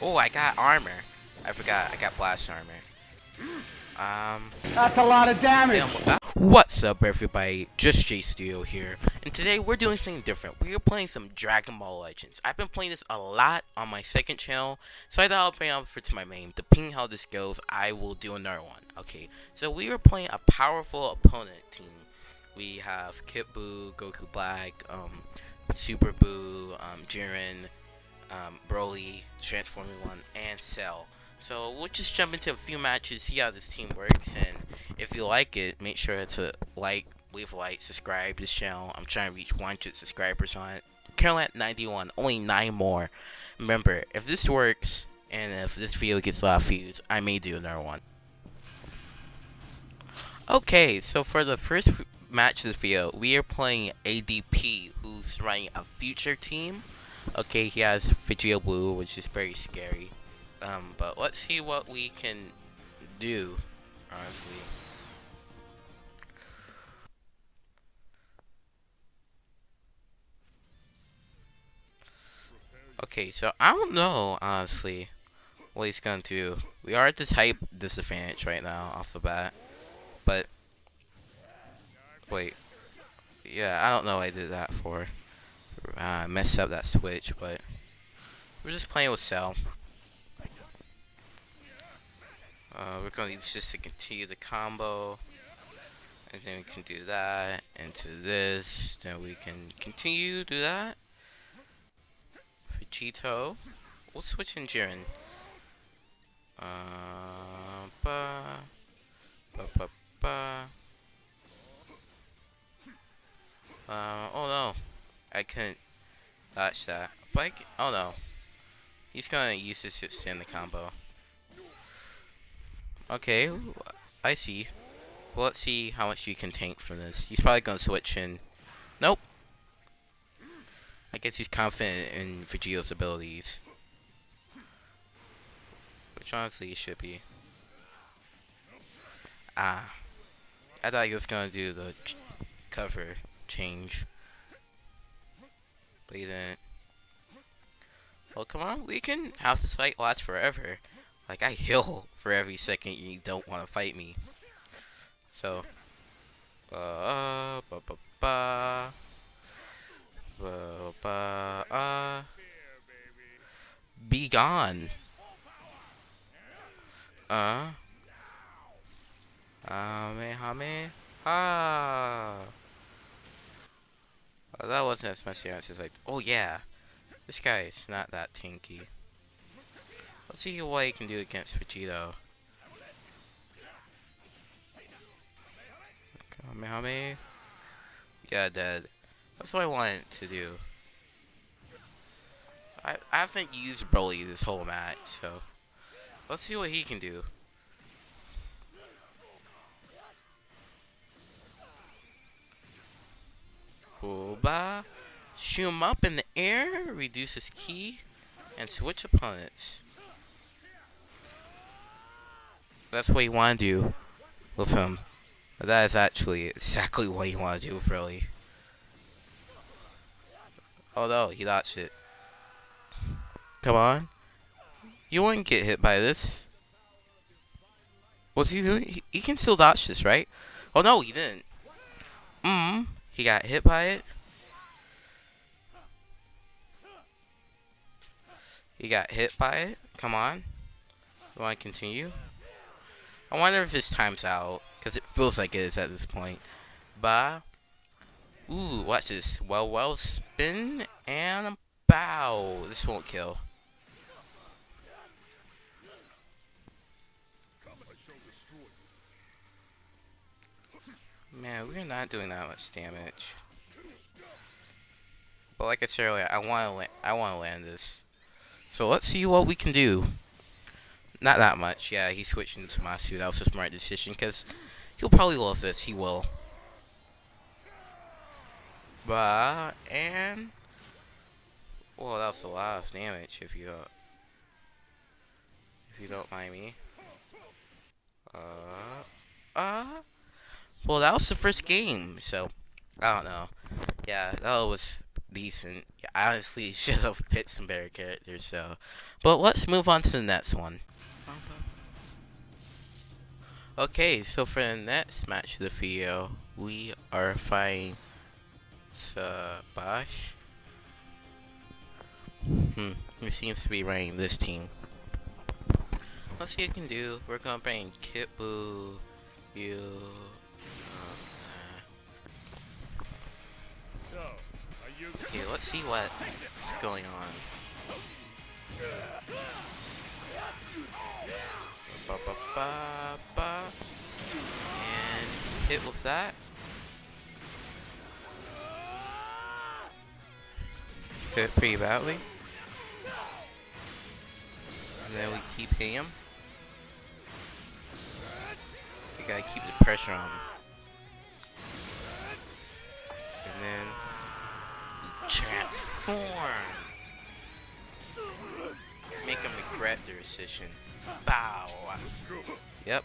Oh, I got armor. I forgot. I got blast armor. Um. That's a lot of damage. What's up, everybody? Just Jay Studio here, and today we're doing something different. We are playing some Dragon Ball Legends. I've been playing this a lot on my second channel, so I thought I'll bring it over to my main. Depending how this goes, I will do another one. Okay, so we are playing a powerful opponent team. We have Kid Buu, Goku Black, um, Super Buu, um, Jiren, um, Broly, Transforming One, and Cell. So we'll just jump into a few matches, see how this team works, and if you like it, make sure to like, leave a like, subscribe to this channel. I'm trying to reach 100 subscribers on it. At 91, only 9 more. Remember, if this works, and if this video gets a lot of views, I may do another one. Okay, so for the first match of this video, we are playing ADP, who's running a future team. Okay, he has Vegeta Blue, which is very scary. Um, but let's see what we can do, honestly. Okay, so I don't know, honestly, what he's gonna do. We are at this height disadvantage right now, off the bat. But, wait. Yeah, I don't know what I did that for. Uh, messed up that switch, but we're just playing with Cell. Uh, we're going to this to continue the combo. And then we can do that into this. Then we can continue do that. Vegito. We'll switch in Jiren. Uh, I couldn't dodge that. Can, oh no. He's gonna use this to extend the combo. Okay, I see. Well, let's see how much you can tank from this. He's probably gonna switch in. Nope. I guess he's confident in Vegito's abilities. Which honestly he should be. Ah. I thought he was gonna do the cover change. But he didn't. Well, come on, we can have this fight last forever. Like, I heal for every second you don't want to fight me. So, uh, ba ba ba, ba ba uh, be gone. Uh, Amehame, ah. Oh, that wasn't as much as like, oh yeah, this guy is not that tanky. Let's see what he can do against Vegito. Kamehameha. Yeah, dead. That's what I wanted to do. I, I haven't used Broly this whole match, so let's see what he can do. Oba. Shoot him up in the air, reduce his ki, and switch opponents. That's what you want to do with him. That is actually exactly what you want to do with Broly. Although, he dodged it. Come on. You wouldn't get hit by this. What's he doing? He, he can still dodge this, right? Oh no, he didn't. Mmm. He got hit by it. He got hit by it. Come on. Do I continue? I wonder if his time's out. Because it feels like it is at this point. Ba. Ooh, watch this. Well, well, spin and bow. This won't kill. Man, we're not doing that much damage. But like I said earlier, I want to I want to land this. So let's see what we can do. Not that much. Yeah, he switched into Masu. That was a smart decision because he'll probably love this. He will. But, and... Well, that was a lot of damage if you don't... If you don't mind me. Uh... Uh... Well, that was the first game, so... I don't know. Yeah, that was decent. I honestly should have picked some better characters, so. But let's move on to the next one. Okay, so for the next match of the video, we are fighting Sabash. Hmm, he seems to be running this team. Let's see what we can do. We're gonna bring Kid Buu, you, Okay, let's see what's going on. Ba, ba, ba, ba. And hit with that. Hit pretty badly. And then we keep hitting him. We gotta keep the pressure on him. And then transform. Make them regret their decision. Bow. Yep.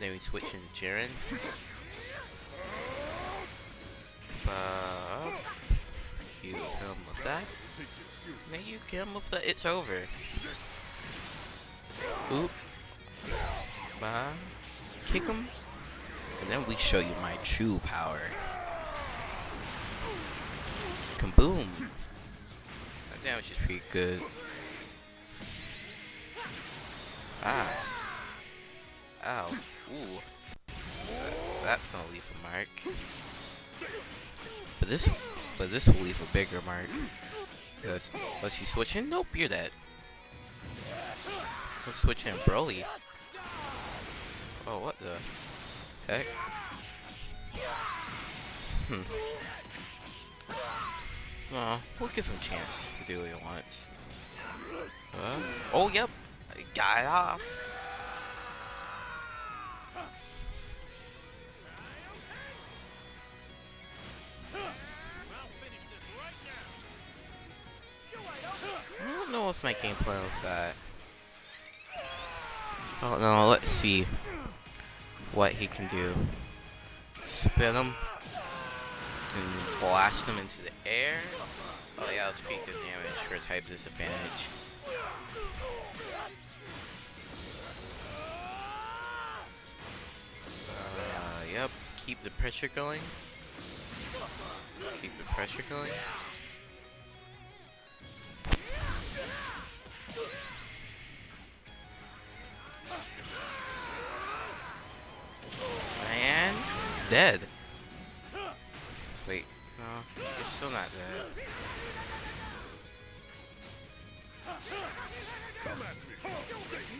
Then we switch into Jiren. Bow. You kill him with that. Then you kill him with that. It's over. Oop. Bow. Kick him. And then we show you my true power. Pretty good. Ah. Ow. Ooh. That's gonna leave a mark. But this, but this will leave a bigger mark. Because, let's switching? Nope, you're dead. Let's switch in Broly. Oh, what the heck? Hmm. Well, we'll give him a chance to do what he wants. Uh, oh, yep. It off. I don't know what's my game plan with that. Oh no, let's see what he can do. Spin him and blast him into the air. Oh yeah, let's peak the damage for a type disadvantage. Uh, yep, keep the pressure going. Keep the pressure going. And dead. Still not dead.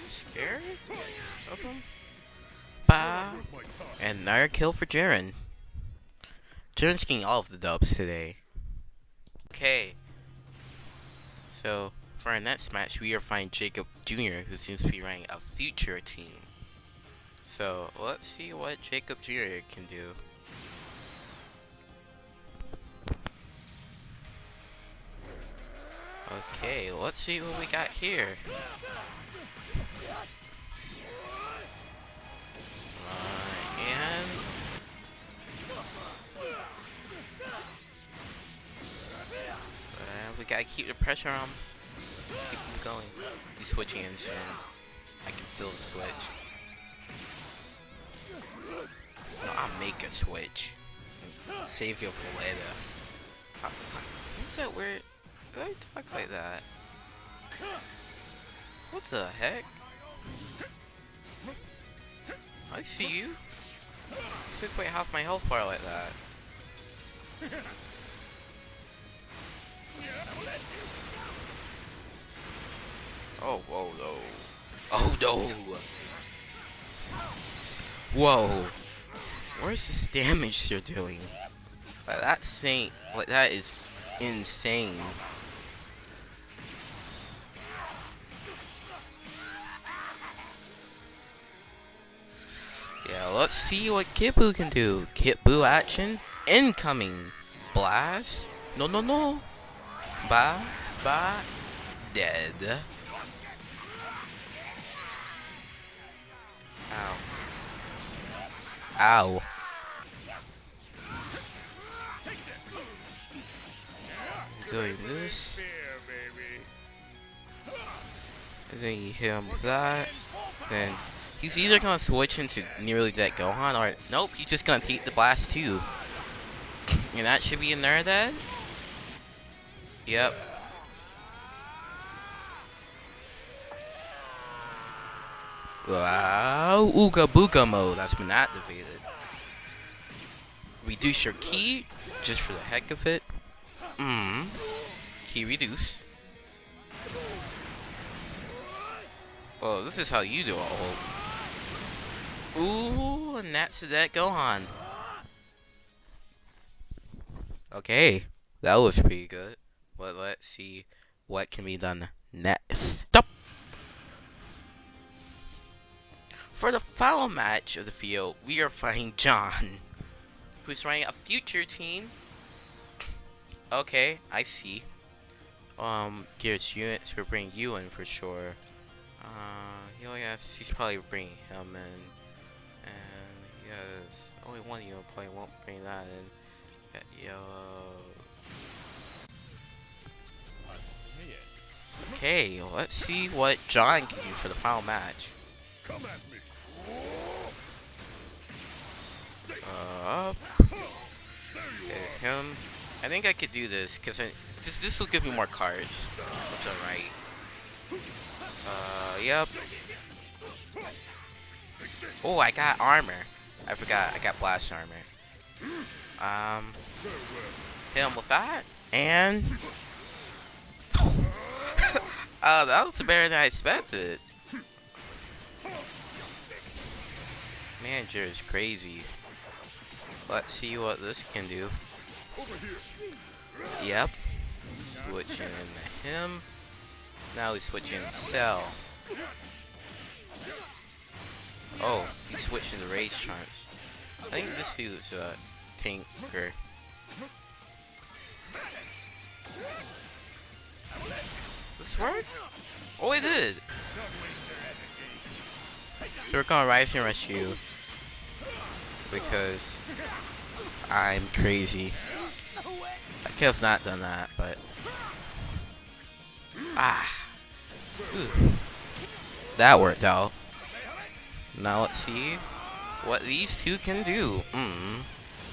Scared of him? Bah. And another kill for Jiren. Jiren's getting all of the dubs today. Okay. So, for our next match, we are fighting Jacob Jr., who seems to be running a future team. So, let's see what Jacob Jr. can do. Okay, let's see what we got here. Uh, and... Uh, we gotta keep the pressure on. Keep him going. He's switching in soon. I can feel the switch. No, I'll make a switch. Save you for later. What's that weird? Did I talk like that? What the heck? I see you. Took away half my health bar like that. Oh, whoa, no. Oh, no. Whoa. Where's this damage they're doing? Like, that saint, like, that is insane. Yeah, let's see what Kid Buu can do. Kid Buu action. Incoming. Blast. No, no, no. Ba, ba, dead. Ow. Ow. doing this. And then you hit him with that. Then he's either gonna switch into nearly dead Gohan or nope, he's just gonna take the blast too. And that should be in there then. Yep. Wow, Ooga Booga mode that's been activated. Reduce your ki, just for the heck of it. Mmm. Ki reduce. Oh, this is how you do it. Ooh, and that's that Gohan. Okay, that was pretty good. But let's see what can be done next. Stop. For the final match of the field, we are fighting John, who's running a future team. Okay, I see. Um, Gears units will bring you in for sure. Uh, oh yes, he's probably bringing him in. Yes, only one of you won't bring that in. Got yellow. Okay, let's see what John can do for the final match. Come at me. up. Hit him. I think I could do this because this this will give me more cards. Left and right. Uh, yep. Oh, I got armor. I forgot. I got blast armor. Um, hit him with that, and oh, that was better than I expected. Manager is crazy. Let's see what this can do. Yep. Switching him. Now he's switching Cell. Oh, he's switching the race trunks. I think this dude's uh, tanker. This worked? Oh, it did! So we're gonna Rising Rush you because I'm crazy. I could have not done that, but ah, Ooh. that worked out. Now let's see what these two can do. Mm,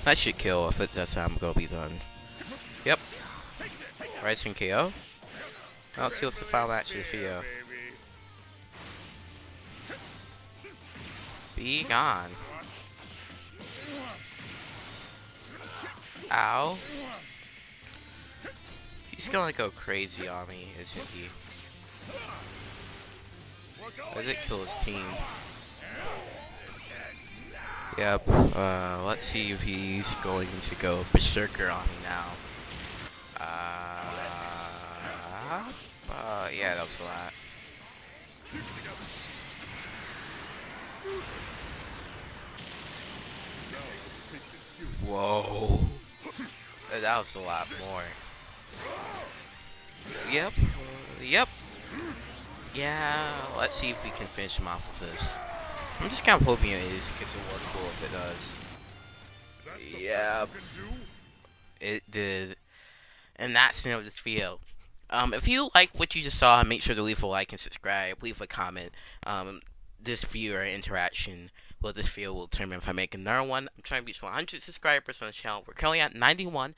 that should kill if it does. I'm gonna be done. Yep. Rising KO. Now let's see what's the final match of the video. Be gone. Ow. He's gonna go crazy on me, isn't he? I did kill his team. Yep, uh, let's see if he's going to go Berserker on me now. Uh, uh yeah, that was a lot. Whoa. That was a lot more. Yep. Yep. Yeah, let's see if we can finish him off with this. I'm just kind of hoping it is, because it look cool if it does. Yeah. It did. And that's the end of this video. Um, if you like what you just saw, make sure to leave a like and subscribe. Leave a comment. Um, this viewer interaction with this video will determine if I make another one. I'm trying to reach 100 subscribers on the channel. We're currently at 91.